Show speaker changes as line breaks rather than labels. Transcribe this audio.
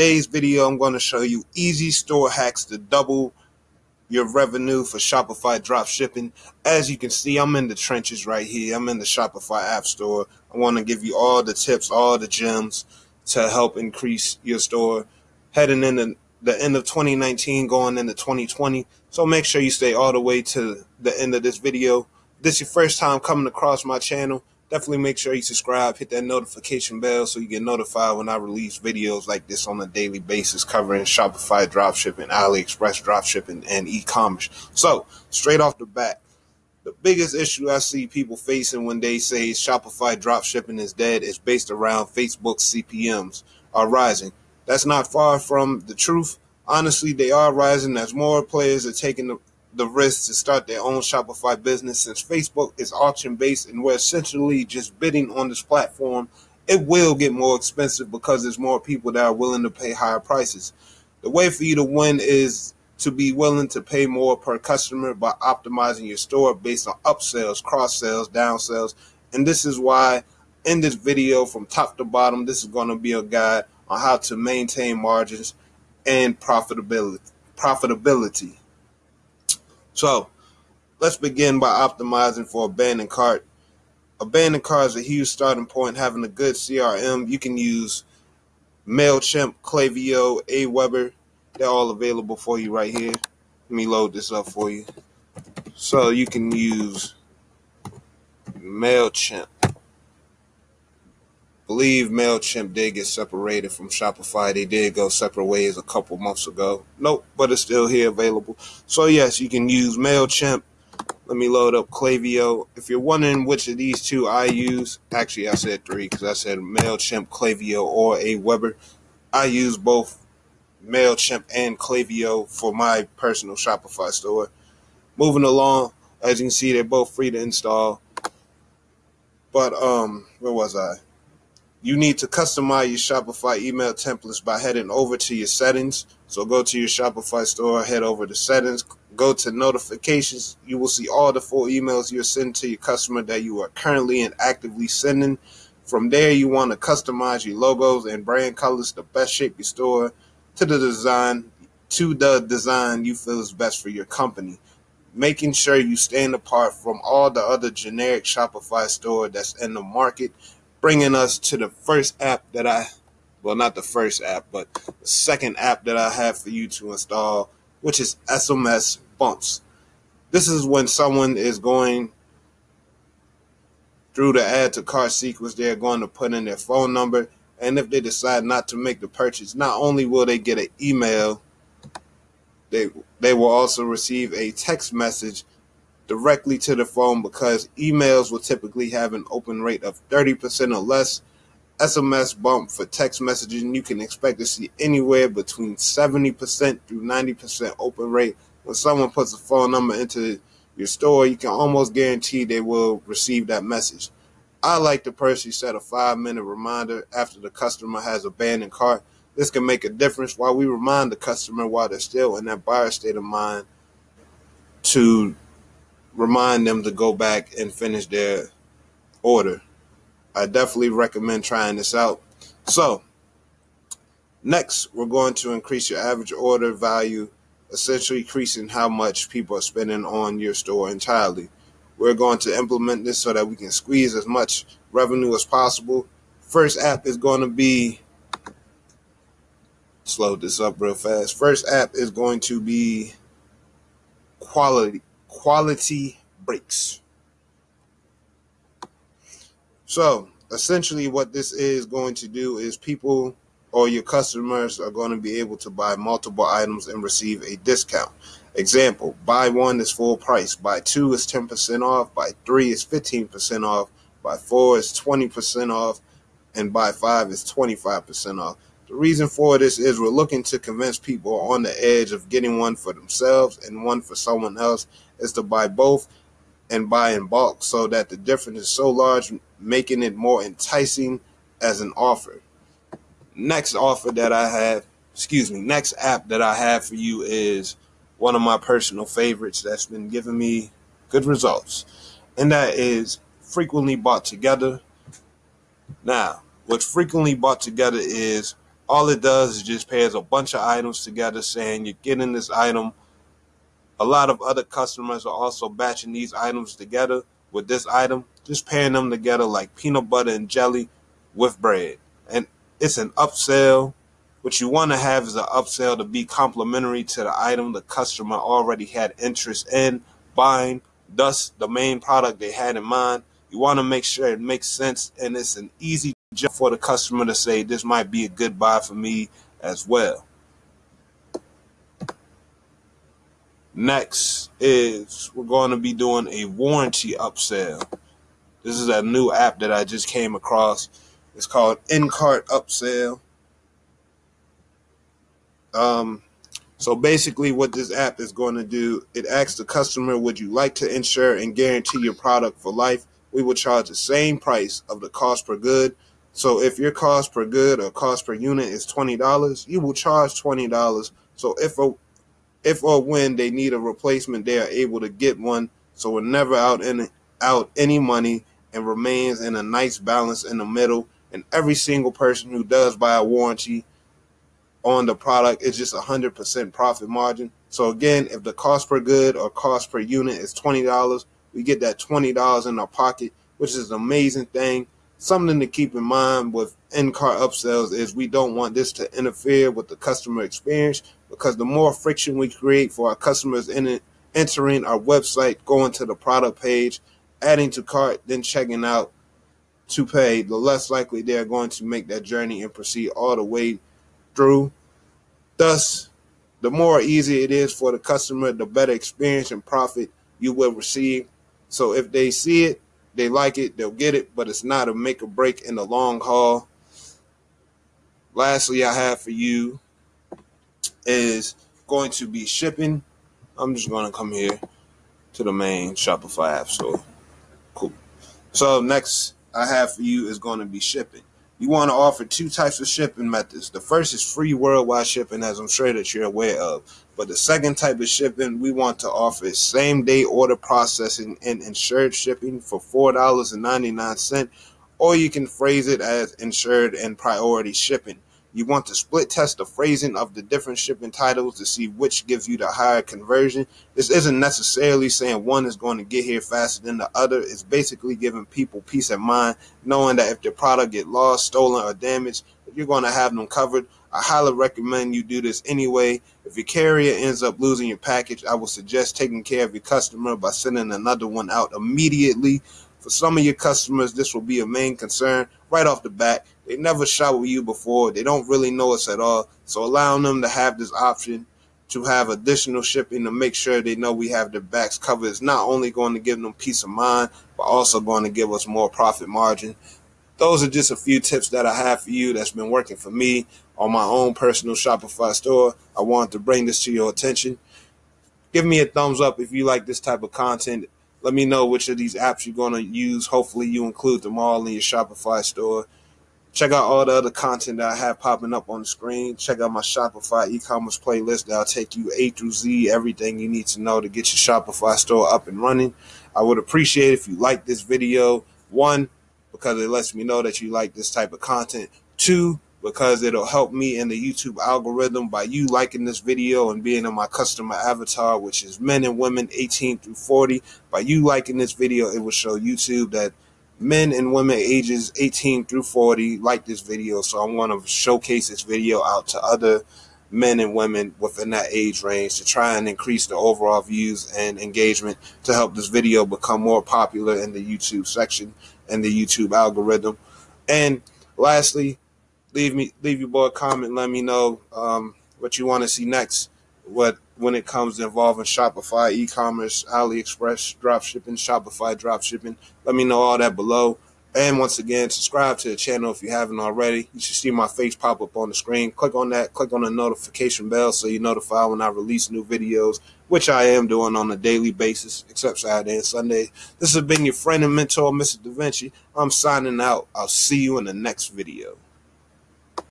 today's video, I'm going to show you easy store hacks to double your revenue for Shopify drop shipping. As you can see, I'm in the trenches right here. I'm in the Shopify app store. I want to give you all the tips, all the gems to help increase your store heading into the end of 2019 going into 2020. So make sure you stay all the way to the end of this video. This is your first time coming across my channel, definitely make sure you subscribe, hit that notification bell so you get notified when I release videos like this on a daily basis covering Shopify dropshipping, AliExpress dropshipping, and e-commerce. So straight off the bat, the biggest issue I see people facing when they say Shopify dropshipping is dead is based around Facebook CPMs are rising. That's not far from the truth. Honestly, they are rising as more players are taking the the risk to start their own Shopify business since Facebook is auction based and we're essentially just bidding on this platform. It will get more expensive because there's more people that are willing to pay higher prices. The way for you to win is to be willing to pay more per customer by optimizing your store based on upsells, cross sales, down sales. And this is why in this video from top to bottom, this is going to be a guide on how to maintain margins and profitability. Profitability. So let's begin by optimizing for abandoned cart. Abandoned cart is a huge starting point. Having a good CRM, you can use MailChimp, Klaviyo, Aweber. They're all available for you right here. Let me load this up for you. So you can use MailChimp believe MailChimp did get separated from Shopify. They did go separate ways a couple months ago. Nope, but it's still here available. So, yes, you can use MailChimp. Let me load up Klaviyo. If you're wondering which of these two I use, actually, I said three because I said MailChimp, Klaviyo, or Aweber. I use both MailChimp and Klaviyo for my personal Shopify store. Moving along, as you can see, they're both free to install. But, um, where was I? You need to customize your Shopify email templates by heading over to your settings. So go to your Shopify store, head over to settings, go to notifications. You will see all the full emails you're sending to your customer that you are currently and actively sending. From there, you want to customize your logos and brand colors to best shape your store to the design to the design you feel is best for your company. Making sure you stand apart from all the other generic Shopify store that's in the market bringing us to the first app that I, well, not the first app, but the second app that I have for you to install, which is SMS Bumps. This is when someone is going through the add to cart sequence, they're going to put in their phone number. And if they decide not to make the purchase, not only will they get an email, they they will also receive a text message directly to the phone because emails will typically have an open rate of 30% or less. SMS bump for text messaging, you can expect to see anywhere between 70% through 90% open rate. When someone puts a phone number into your store, you can almost guarantee they will receive that message. I like to personally set a five minute reminder after the customer has abandoned cart. This can make a difference while we remind the customer while they're still in that buyer state of mind to remind them to go back and finish their order. I definitely recommend trying this out. So, next, we're going to increase your average order value, essentially increasing how much people are spending on your store entirely. We're going to implement this so that we can squeeze as much revenue as possible. First app is going to be slow this up real fast. First app is going to be quality quantity breaks. So essentially what this is going to do is people or your customers are going to be able to buy multiple items and receive a discount. Example, buy one is full price, buy two is 10% off, buy three is 15% off, buy four is 20% off, and buy five is 25% off. The reason for this is we're looking to convince people on the edge of getting one for themselves and one for someone else is to buy both and buy in bulk so that the difference is so large, making it more enticing as an offer. Next offer that I have, excuse me, next app that I have for you is one of my personal favorites that's been giving me good results, and that is frequently bought together. Now, what frequently bought together is All it does is just pairs a bunch of items together saying you're getting this item. A lot of other customers are also batching these items together with this item, just pairing them together like peanut butter and jelly with bread. And it's an upsell. What you want to have is an upsell to be complementary to the item the customer already had interest in buying, thus the main product they had in mind. You want to make sure it makes sense and it's an easy job for the customer to say this might be a good buy for me as well. Next is we're going to be doing a warranty upsell. This is a new app that I just came across. It's called In-Cart Upsell. Um, so basically, what this app is going to do, it asks the customer, would you like to insure and guarantee your product for life? We will charge the same price of the cost per good. So if your cost per good or cost per unit is twenty dollars, you will charge twenty dollars. So if a if or when they need a replacement, they are able to get one. So we're never out any out any money and remains in a nice balance in the middle. And every single person who does buy a warranty on the product is just a hundred percent profit margin. So again, if the cost per good or cost per unit is twenty dollars, we get that twenty dollars in our pocket, which is an amazing thing. Something to keep in mind with in-cart upsells is we don't want this to interfere with the customer experience because the more friction we create for our customers in it, entering our website, going to the product page, adding to cart, then checking out to pay, the less likely they're going to make that journey and proceed all the way through. Thus, the more easy it is for the customer, the better experience and profit you will receive. So if they see it, they like it, they'll get it, but it's not a make or break in the long haul. Lastly, I have for you is going to be shipping. I'm just going to come here to the main Shopify app store. Cool. So next I have for you is going to be shipping. You want to offer two types of shipping methods. The first is free worldwide shipping, as I'm sure that you're aware of. But the second type of shipping we want to offer is same day order processing and insured shipping for $4.99, or you can phrase it as insured and priority shipping. You want to split test the phrasing of the different shipping titles to see which gives you the higher conversion. This isn't necessarily saying one is going to get here faster than the other. It's basically giving people peace of mind, knowing that if their product get lost, stolen, or damaged, you're going to have them covered. I highly recommend you do this anyway. If your carrier ends up losing your package, I would suggest taking care of your customer by sending another one out immediately. For some of your customers, this will be a main concern right off the bat. They never shop with you before. They don't really know us at all. So allowing them to have this option to have additional shipping to make sure they know we have their backs covered is not only going to give them peace of mind, but also going to give us more profit margin. Those are just a few tips that I have for you that's been working for me on my own personal Shopify store. I wanted to bring this to your attention. Give me a thumbs up if you like this type of content. Let me know which of these apps you're going to use. Hopefully, you include them all in your Shopify store. Check out all the other content that I have popping up on the screen. Check out my Shopify e-commerce playlist that'll take you A through Z, everything you need to know to get your Shopify store up and running. I would appreciate if you like this video. One, because it lets me know that you like this type of content. Two, because it'll help me in the YouTube algorithm by you liking this video and being in my customer avatar, which is men and women 18 through 40. By you liking this video, it will show YouTube that men and women ages 18 through 40 like this video. So I want to showcase this video out to other men and women within that age range to try and increase the overall views and engagement to help this video become more popular in the YouTube section and the YouTube algorithm. And lastly, leave me leave your boy a comment. Let me know um, what you want to see next. What when it comes to involving Shopify, e-commerce, AliExpress, drop shipping, Shopify drop shipping. Let me know all that below. And once again, subscribe to the channel if you haven't already. You should see my face pop up on the screen. Click on that. Click on the notification bell so you're notified when I release new videos, which I am doing on a daily basis, except Saturday and Sunday. This has been your friend and mentor, Mr. Da Vinci. I'm signing out. I'll see you in the next video.